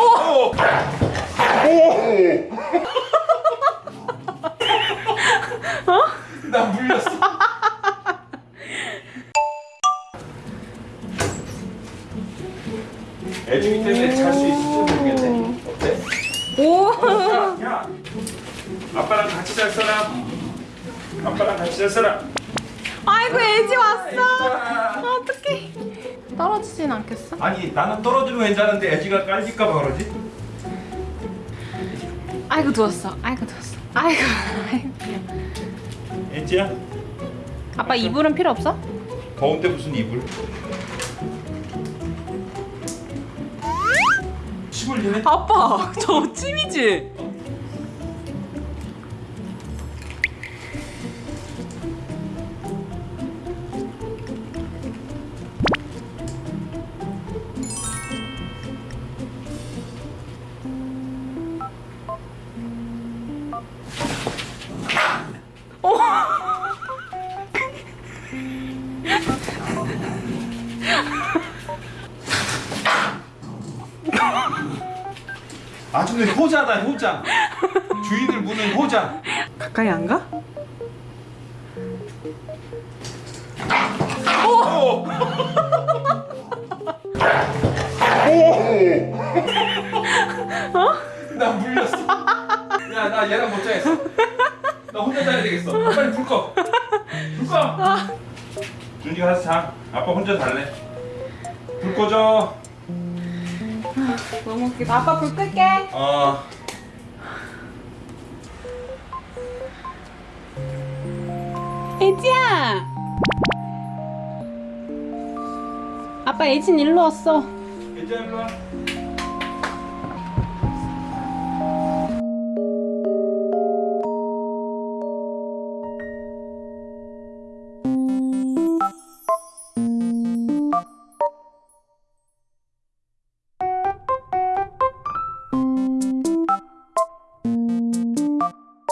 오! 나 물렸어. 애중이 때문에 잘 수 있을지 모르겠네. 어때? 오. 야, 야. 아빠랑 같이 잘 사람. 아빠랑 같이 잘 사람. 아이고 애지 왔어. 떨어지진 않겠어? 아니 나는 떨어지면 괜찮은데 애지가 깔릴까봐 그러지? 아이고 누웠어. 아이고 누웠어. 아이고. 아이고. 애지야 아빠 이불은 필요 없어? 더운데 무슨 이불? 아빠 저 찜이지? 아주는 효자다 효자 주인을 무는 효자 가까이 안 가? 오! 오! 나 물렸어 야나 얘랑 못 자겠어 나 혼자 자야 되겠어 빨리 불 꺼. 불 꺼. 준이가 가서 자 아빠 혼자 잘래 불 꺼줘 너무 웃기다. 아빠 불 끌게. 어 애지야. 아빠 애진 일로 왔어. 괜찮아 일로 와